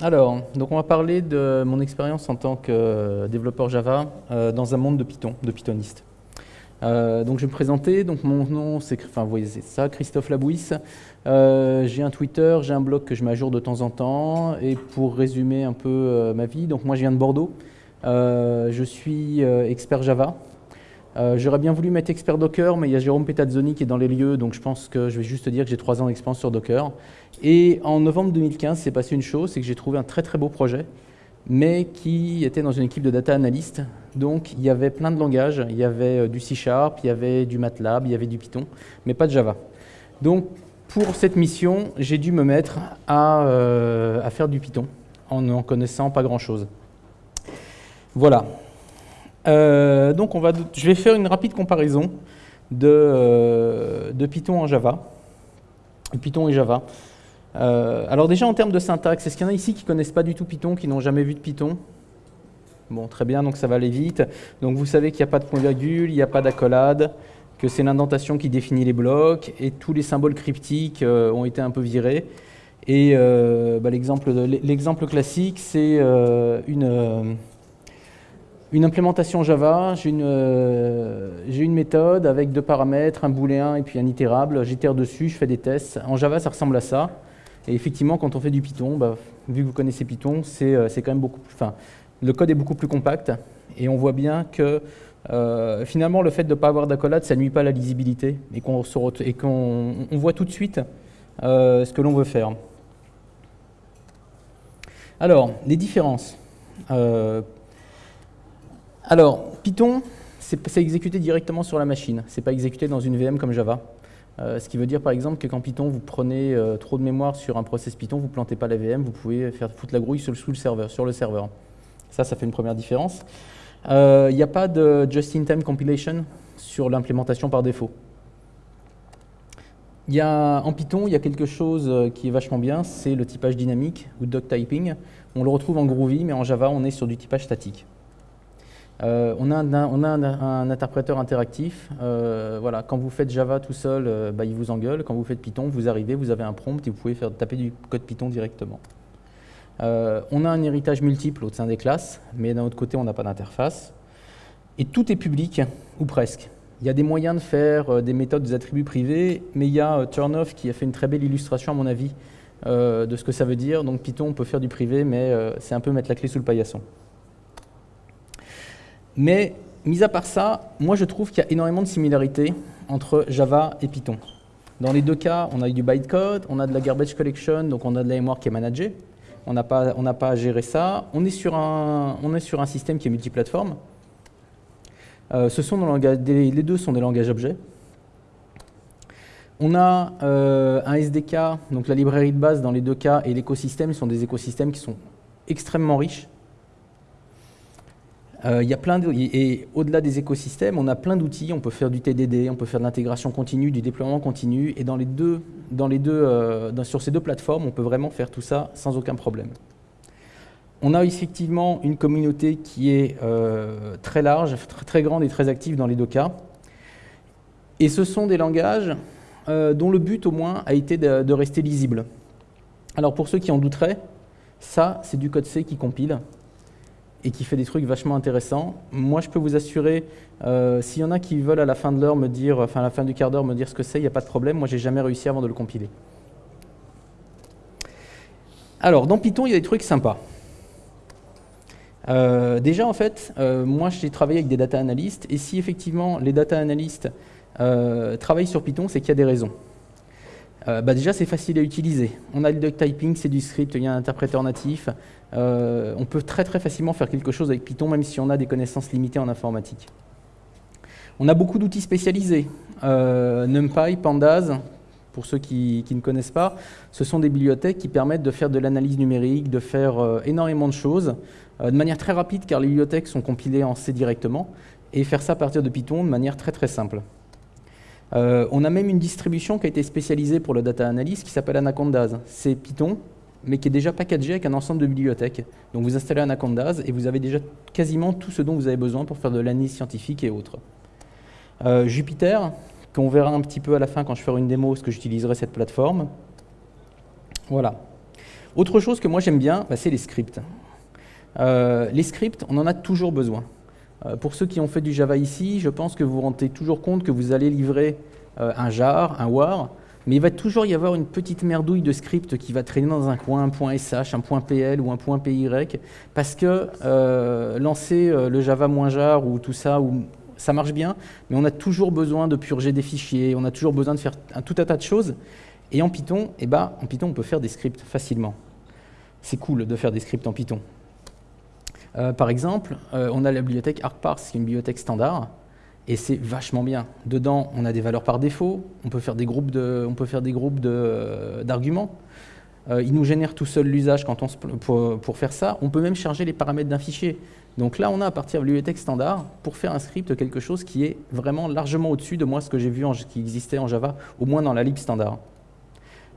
Alors, donc on va parler de mon expérience en tant que développeur Java euh, dans un monde de Python, de Pythoniste. Euh, donc je vais me présenter, donc mon nom c'est enfin, ça, Christophe Labouisse. Euh, j'ai un Twitter, j'ai un blog que je mets de temps en temps. Et pour résumer un peu ma vie, donc moi je viens de Bordeaux. je suis expert Java, euh, j'aurais bien voulu mettre expert Docker, mais il y a Jérôme Petazzoni qui est dans les lieux, donc je pense que je vais juste dire que j'ai trois ans d'expérience sur Docker. Et en novembre 2015, c'est passé une chose, c'est que j'ai trouvé un très très beau projet, mais qui était dans une équipe de data analyst. Donc il y avait plein de langages, il y avait euh, du C Sharp, il y avait du MATLAB, il y avait du Python, mais pas de Java. Donc pour cette mission, j'ai dû me mettre à, euh, à faire du Python en n'en connaissant pas grand-chose. Voilà, euh, donc je vais faire une rapide comparaison de, euh, Python en Java, Python et Java. Euh, alors déjà en termes de syntaxe, est-ce qu'il y en a ici qui ne connaissent pas du tout Python, qui n'ont jamais vu de Python? Bon, très bien, donc ça va aller vite. Donc vous savez qu'il n'y a pas de point-virgule, il n'y a pas d'accolade, que c'est l'indentation qui définit les blocs, et tous les symboles cryptiques ont été un peu virés. Et bah, l'exemple classique, c'est une une implémentation Java, j'ai une, euh, méthode avec deux paramètres, un booléen et puis un itérable. J'itère dessus, je fais des tests. En Java, ça ressemble à ça. Et effectivement, quand on fait du Python, bah, vu que vous connaissez Python, c'est euh, quand même beaucoup plus... Le code est beaucoup plus compact. Et on voit bien que euh, finalement, le fait de ne pas avoir d'accolade, ça nuit pas à la lisibilité. Et qu'on on voit tout de suite ce que l'on veut faire. Alors, les différences. Alors, Python, c'est exécuté directement sur la machine. Ce n'est pas exécuté dans une VM comme Java. Euh, ce qui veut dire par exemple que quand Python, vous prenez euh, trop de mémoire sur un process Python, vous ne plantez pas la VM, vous pouvez faire foutre la grouille sur le, serveur, sur le serveur. Ça, ça fait une première différence. Il euh, n'y a pas de just-in-time compilation sur l'implémentation par défaut. En Python, il y a quelque chose qui est vachement bien, c'est le typage dynamique ou doc typing. On le retrouve en Groovy, mais en Java, on est sur du typage statique. Euh, on a, un, interpréteur interactif. Euh, voilà, quand vous faites Java tout seul, euh, bah, il vous engueule. Quand vous faites Python, vous arrivez, vous avez un prompt et vous pouvez faire taper du code Python directement. on a un héritage multiple au sein des classes, mais d'un autre côté, on n'a pas d'interface. Et tout est public, ou presque. Il y a des moyens de faire des méthodes des attributs privés, mais il y a Turnoff qui a fait une très belle illustration, à mon avis, de ce que ça veut dire. Donc Python, on peut faire du privé, mais c'est un peu mettre la clé sous le paillasson. Mais, mis à part ça, moi je trouve qu'il y a énormément de similarités entre Java et Python. Dans les deux cas, on a du bytecode, on a de la garbage collection, donc on a de la mémoire qui est managée. On n'a pas, pas à gérer ça. On est sur un, on est sur un système qui est multiplateforme. Euh, ce sont les deux sont des langages objets. On a euh, un SDK, donc la librairie de base dans les deux cas, et l'écosystème sont des écosystèmes qui sont extrêmement riches. Euh, il y a plein et au-delà des écosystèmes, on a plein d'outils. On peut faire du TDD, on peut faire de l'intégration continue, du déploiement continu. Et dans les deux, dans les deux, euh, sur ces deux plateformes, on peut vraiment faire tout ça sans aucun problème. On a effectivement une communauté qui est euh, très large, très grande et très active dans les deux cas. Et ce sont des langages dont le but au moins a été de, de rester lisible. Alors pour ceux qui en douteraient, ça c'est du code C qui compile et qui fait des trucs vachement intéressants. Moi, je peux vous assurer, euh, s'il y en a qui veulent à la fin de l'heure me dire, enfin à la fin du quart d'heure me dire ce que c'est, il n'y a pas de problème. Moi, j'ai jamais réussi avant de le compiler. Alors, dans Python, il y a des trucs sympas. Euh, déjà, en fait, euh, moi, j'ai travaillé avec des data analystes, et si effectivement les data analystes travaillent sur Python, c'est qu'il y a des raisons. Euh, bah déjà, c'est facile à utiliser. On a le duck typing, c'est du script, il y a un interpréteur natif. Euh, on peut très très facilement faire quelque chose avec Python, même si on a des connaissances limitées en informatique. On a beaucoup d'outils spécialisés. Euh, NumPy, Pandas, pour ceux qui, qui, ne connaissent pas, ce sont des bibliothèques qui permettent de faire de l'analyse numérique, de faire énormément de choses, de manière très rapide, car les bibliothèques sont compilées en C directement, et faire ça à partir de Python de manière très très simple. Euh, on a même une distribution qui a été spécialisée pour le data analyst qui s'appelle Anacondas. C'est Python, mais qui est déjà packagé avec un ensemble de bibliothèques. Donc vous installez Anacondas et vous avez déjà quasiment tout ce dont vous avez besoin pour faire de l'analyse scientifique et autres. Euh, Jupyter, qu'on verra un petit peu à la fin quand je ferai une démo, parce que j'utiliserai cette plateforme. Voilà. Autre chose que moi j'aime bien, bah, c'est les scripts. Euh, les scripts, on en a toujours besoin. Euh, pour ceux qui ont fait du Java ici, je pense que vous vous rendez toujours compte que vous allez livrer euh, un jar, un war, mais il va toujours y avoir une petite merdouille de script qui va traîner dans un coin, un .sh, un .pl ou un .py, parce que lancer le java-jar ou tout ça, ça marche bien, mais on a toujours besoin de purger des fichiers, on a toujours besoin de faire un, tout un tas de choses, et en Python, eh ben, en Python, on peut faire des scripts facilement. C'est cool de faire des scripts en Python. Euh, par exemple, euh, on a la bibliothèque ArcParse, qui est une bibliothèque standard, et c'est vachement bien. Dedans, on a des valeurs par défaut, on peut faire des groupes d'arguments. Euh, il nous génère tout seul l'usage pour, faire ça. On peut même charger les paramètres d'un fichier. Donc là, on a à partir de la bibliothèque standard, pour faire un script, quelque chose qui est vraiment largement au-dessus de moi ce que j'ai vu qui existait en Java, au moins dans la lib standard.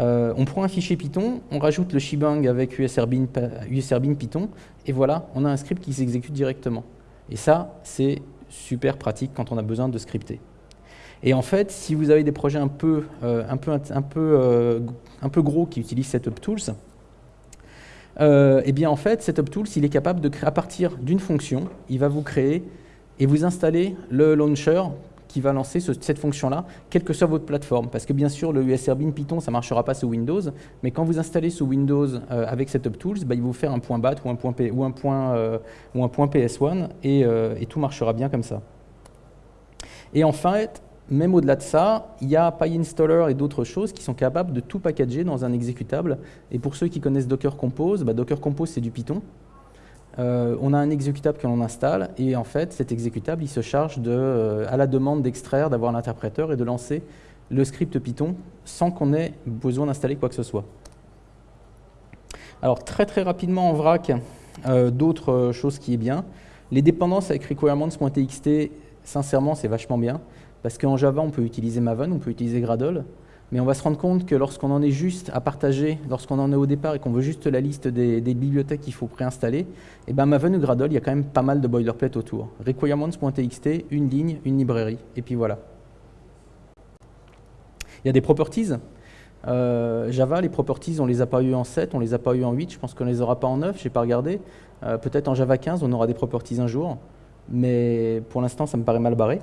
Euh, on prend un fichier Python, on rajoute le shebang avec usrbin, Python, et voilà, on a un script qui s'exécute directement. Et ça, c'est super pratique quand on a besoin de scripter. Et en fait, si vous avez des projets un peu, euh, euh, gros qui utilisent SetupTools, eh bien en fait, SetupTools, il est capable de créer à partir d'une fonction, il va vous créer et vous installer le launcher qui va lancer cette fonction-là, quelle que soit votre plateforme. Parce que bien sûr, le USRBin Python, ça ne marchera pas sous Windows, mais quand vous installez sous Windows euh, avec SetupTools, bah, il va vous faire un point .bat ou un point, P, ou un point, euh, ou un point PS1, euh, et, tout marchera bien comme ça. Et en fait, même au-delà de ça, il y a PyInstaller et d'autres choses qui sont capables de tout packager dans un exécutable. Et pour ceux qui connaissent Docker Compose, bah, Docker Compose, c'est du Python. Euh, on a un exécutable que l'on installe et en fait cet exécutable il se charge de, euh, à la demande d'extraire, d'avoir l'interpréteur et de lancer le script Python sans qu'on ait besoin d'installer quoi que ce soit. Alors très très rapidement en vrac, euh, d'autres choses qui est bien. Les dépendances avec requirements.txt, sincèrement c'est vachement bien parce qu'en Java on peut utiliser Maven, on peut utiliser Gradle, mais on va se rendre compte que lorsqu'on en est juste à partager, lorsqu'on en est au départ et qu'on veut juste la liste des, bibliothèques qu'il faut préinstaller, et eh ben Maven ou Gradle, il y a quand même pas mal de boilerplate autour. Requirements.txt, une ligne, une librairie, et puis voilà. Il y a des properties. Euh, Java, les properties, on les a pas eu en 7, on les a pas eu en 8, je pense qu'on les aura pas en 9, je n'ai pas regardé. Euh, peut-être en Java 15, on aura des properties un jour, mais pour l'instant, ça me paraît mal barré.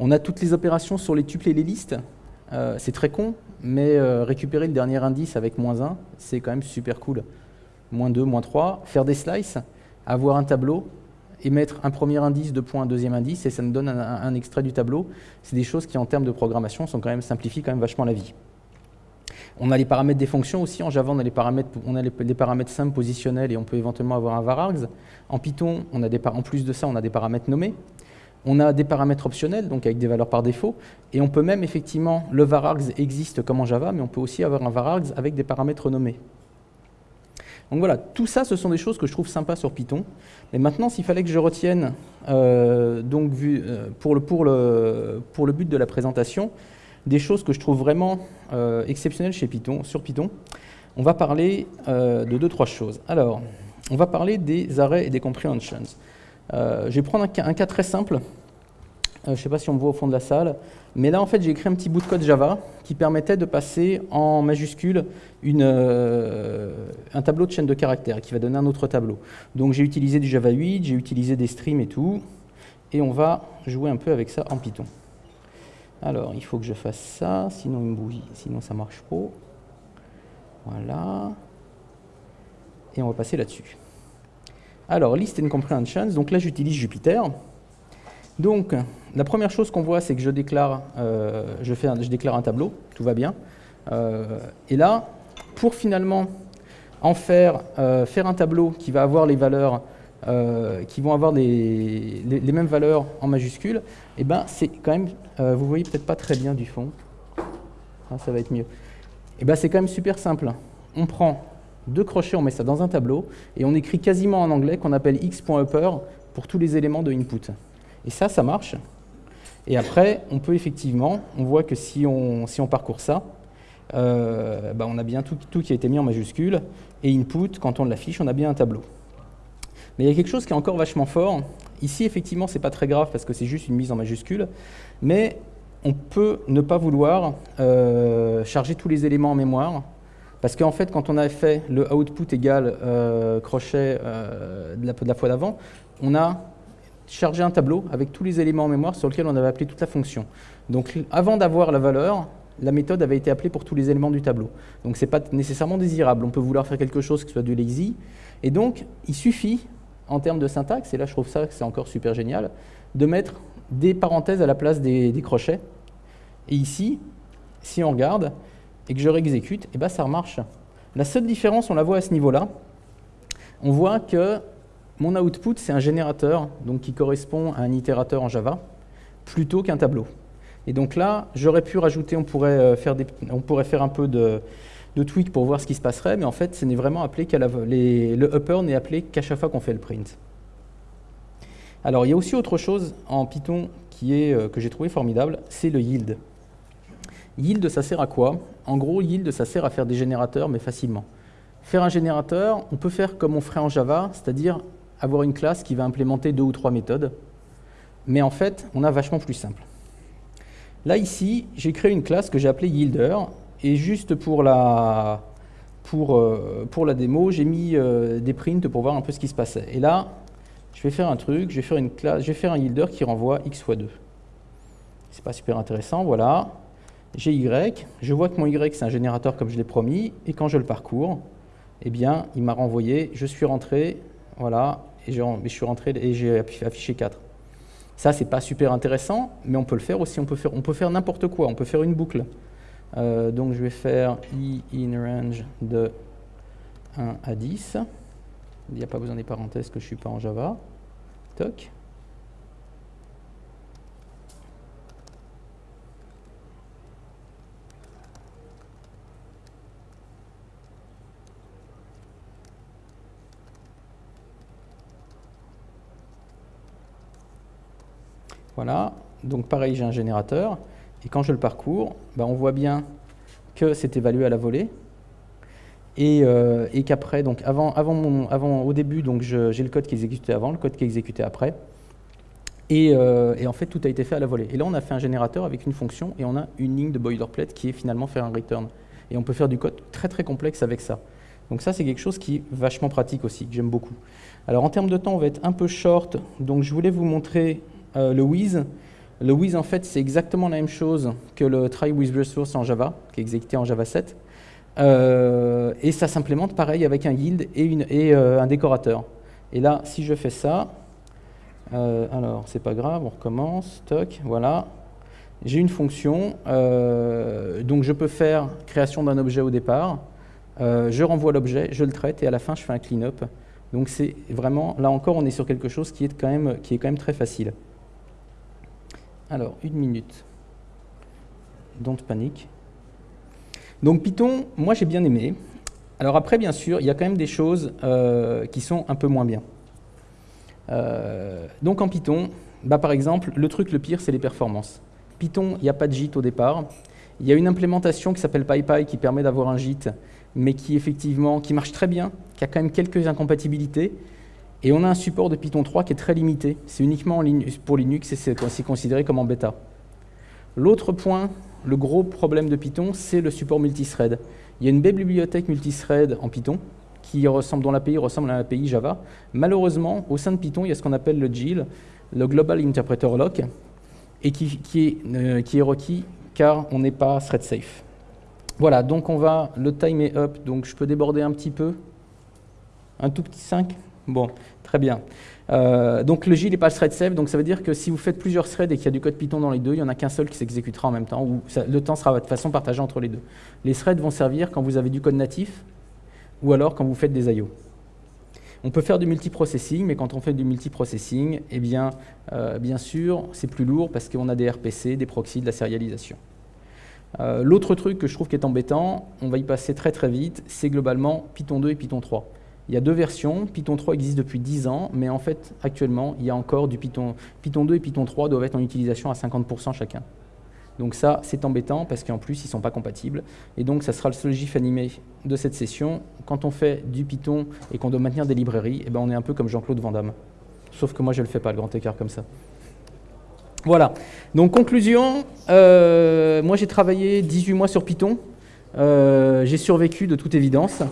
On a toutes les opérations sur les tuples et les listes. Euh, c'est très con, mais euh, récupérer le dernier indice avec moins 1, c'est quand même super cool. Moins 2, moins 3, faire des slices, avoir un tableau, et mettre un premier indice, deux points, un deuxième indice, et ça nous donne un, extrait du tableau. C'est des choses qui, en termes de programmation, sont quand même simplifient quand même vachement la vie. On a les paramètres des fonctions aussi. En Java, on a les paramètres, on a les, paramètres simples positionnels et on peut éventuellement avoir un varargs. En Python, en plus de ça, on a des paramètres nommés. On a des paramètres optionnels, donc avec des valeurs par défaut, et on peut même effectivement, le varargs existe comme en Java, mais on peut aussi avoir un varargs avec des paramètres nommés. Donc voilà, tout ça, ce sont des choses que je trouve sympas sur Python. Mais maintenant, s'il fallait que je retienne, euh, donc, euh, pour, le, but de la présentation, des choses que je trouve vraiment euh, exceptionnelles chez Python, sur Python, on va parler de deux, trois choses. Alors, on va parler des arrays et des comprehensions. Euh, je vais prendre un cas, très simple. Euh, je ne sais pas si on me voit au fond de la salle. Mais là, en fait, j'ai écrit un petit bout de code Java qui permettait de passer en majuscule euh, un tableau de chaîne de caractères qui va donner un autre tableau. Donc j'ai utilisé du Java 8, j'ai utilisé des streams et tout. Et on va jouer un peu avec ça en Python. Alors, il faut que je fasse ça, sinon il me sinon ça marche pas. Voilà. Et on va passer là-dessus. Alors, list and comprehensions, donc là j'utilise Jupyter. Donc, la première chose qu'on voit, c'est que je déclare, euh, je, je déclare un tableau, tout va bien. Euh, et là, pour finalement en faire, euh, faire un tableau qui va avoir les valeurs, qui vont avoir les, les, mêmes valeurs en majuscules, et eh ben c'est quand même, vous voyez peut-être pas très bien du fond, ah, ça va être mieux. Eh ben c'est quand même super simple. On prend deux crochets, on met ça dans un tableau, et on écrit quasiment en anglais qu'on appelle x.upper pour tous les éléments de input. Et ça, ça marche. Et après, on peut effectivement, on voit que si on, si on parcourt ça, euh, bah, on a bien tout, tout, qui a été mis en majuscule, et input, quand on l'affiche, on a bien un tableau. Mais il y a quelque chose qui est encore vachement fort. Ici, effectivement, c'est pas très grave parce que c'est juste une mise en majuscule, mais on peut ne pas vouloir euh, charger tous les éléments en mémoire Parce qu'en fait, quand on avait fait le output égal euh, crochet euh, de, la, fois d'avant, on a chargé un tableau avec tous les éléments en mémoire sur lesquels on avait appelé toute la fonction. Donc avant d'avoir la valeur, la méthode avait été appelée pour tous les éléments du tableau. Donc ce n'est pas nécessairement désirable. On peut vouloir faire quelque chose qui soit du lazy. Et donc, il suffit, en termes de syntaxe, et là je trouve ça c'est encore super génial, de mettre des parenthèses à la place des, crochets. Et ici, si on regarde et que je réexécute, et eh ben ça remarche. La seule différence, on la voit à ce niveau-là. On voit que mon output, c'est un générateur donc qui correspond à un itérateur en Java, plutôt qu'un tableau. Et donc là, j'aurais pu rajouter, on pourrait, euh, faire on pourrait faire un peu de, tweak pour voir ce qui se passerait, mais en fait, ce n'est vraiment appelé qu'à le upper n'est appelé qu'à chaque fois qu'on fait le print. Alors, il y a aussi autre chose en Python qui est, euh, que j'ai trouvé formidable, c'est le yield. Yield, ça sert à quoi? En gros, yield, ça sert à faire des générateurs, mais facilement. Faire un générateur, on peut faire comme on ferait en Java, c'est-à-dire avoir une classe qui va implémenter deux ou trois méthodes, mais en fait, on a vachement plus simple. Là, ici, j'ai créé une classe que j'ai appelée yielder, et juste pour la, euh, démo, j'ai mis euh, des prints pour voir un peu ce qui se passait. Et là, je vais faire un truc, je vais faire une classe, je vais un yielder qui renvoie x fois 2. C'est pas super intéressant, voilà. J'ai y, je vois que mon y c'est un générateur comme je l'ai promis, et quand je le parcours, eh bien, il m'a renvoyé, je suis rentré, voilà, et je suis rentré et j'ai affiché 4. Ça, c'est pas super intéressant, mais on peut le faire aussi, on peut faire, faire n'importe quoi, on peut faire une boucle. Euh, donc je vais faire i in range de 1 à 10. Il n'y a pas besoin des parenthèses que je ne suis pas en Java. Toc. Voilà, donc pareil, j'ai un générateur, et quand je le parcours, ben, on voit bien que c'est évalué à la volée, euh, et, qu'après, donc avant, mon, avant, au début, j'ai le code qui est exécuté avant, le code qui est exécuté après, euh, et, en fait tout a été fait à la volée. Et là on a fait un générateur avec une fonction et on a une ligne de boilerplate qui est finalement faire un return. Et on peut faire du code très très complexe avec ça. Donc ça c'est quelque chose qui est vachement pratique aussi, que j'aime beaucoup. Alors en termes de temps on va être un peu short, donc je voulais vous montrer euh, le with. Le with en fait c'est exactement la même chose que le try with resource en Java, qui est exécuté en Java 7. Euh, et ça s'implémente pareil avec un yield et, euh, un décorateur. Et là, si je fais ça, alors c'est pas grave, on recommence, toc, voilà. J'ai une fonction, donc je peux faire création d'un objet au départ, je renvoie l'objet, je le traite et à la fin je fais un clean-up. Donc c'est vraiment, là encore on est sur quelque chose qui est quand même très facile. Alors, une minute. Don't panique. Donc Python, moi j'ai bien aimé. Alors après, bien sûr, il y a quand même des choses euh, qui sont un peu moins bien. Euh, donc en Python, bah, par exemple, le truc le pire, c'est les performances. Python, il n'y a pas de JIT au départ. Il y a une implémentation qui s'appelle PyPy qui permet d'avoir un JIT, mais qui effectivement qui marche très bien, qui a quand même quelques incompatibilités. Et on a un support de Python 3 qui est très limité. C'est uniquement pour Linux et c'est considéré comme en bêta. L'autre point le gros problème de Python, c'est le support multithread. Il y a une belle bibliothèque multithread en Python qui ressemble, dont l'API ressemble à l'API Java. Malheureusement, au sein de Python, il y a ce qu'on appelle le GIL, le Global Interpreter Lock, et qui, est, euh, qui est requis car on n'est pas thread safe. Voilà, donc on va, le time est up, donc je peux déborder un petit peu. Un tout petit 5 Bon, très bien. Euh, donc le J n'est pas thread safe, donc ça veut dire que si vous faites plusieurs threads et qu'il y a du code Python dans les deux, il n'y en a qu'un seul qui s'exécutera en même temps, ou le temps sera de façon partagée entre les deux. Les threads vont servir quand vous avez du code natif, ou alors quand vous faites des I.O. On peut faire du multiprocessing, mais quand on fait du multiprocessing, eh bien, euh, bien sûr, c'est plus lourd parce qu'on a des RPC, des proxys, de la sérialisation. Euh, l'autre truc que je trouve qui est embêtant, on va y passer très très vite, c'est globalement Python 2 et Python 3. Il y a deux versions. Python 3 existe depuis 10 ans, mais en fait, actuellement, il y a encore du Python. Python 2 et Python 3 doivent être en utilisation à 50% chacun. Donc ça, c'est embêtant parce qu'en plus, ils ne sont pas compatibles. Et donc, ça sera le seul GIF animé de cette session. Quand on fait du Python et qu'on doit maintenir des librairies, eh ben, on est un peu comme Jean-Claude Van Damme. Sauf que moi, je ne le fais pas, le grand écart comme ça. Voilà. Donc, conclusion, euh, moi, j'ai travaillé 18 mois sur Python. j'ai survécu de toute évidence.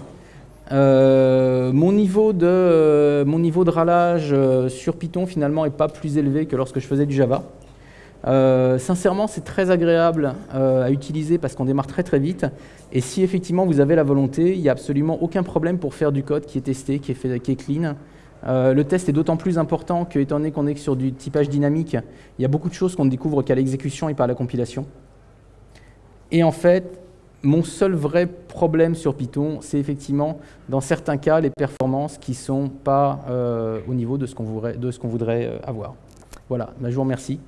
Mon, niveau de, mon niveau de râlage sur Python finalement n'est pas plus élevé que lorsque je faisais du Java. Euh, sincèrement, c'est très agréable euh, à utiliser parce qu'on démarre très très vite. Et si effectivement vous avez la volonté, il n'y a absolument aucun problème pour faire du code qui est testé, qui est, qui est clean. Euh, le test est d'autant plus important que, étant donné qu'on est sur du typage dynamique, il y a beaucoup de choses qu'on ne découvre qu'à l'exécution et pas à la compilation. Et en fait, mon seul vrai problème sur Python, c'est effectivement, dans certains cas, les performances qui ne sont pas au niveau de ce qu'on voudrait, voudrait, avoir. Voilà, bah, je vous remercie.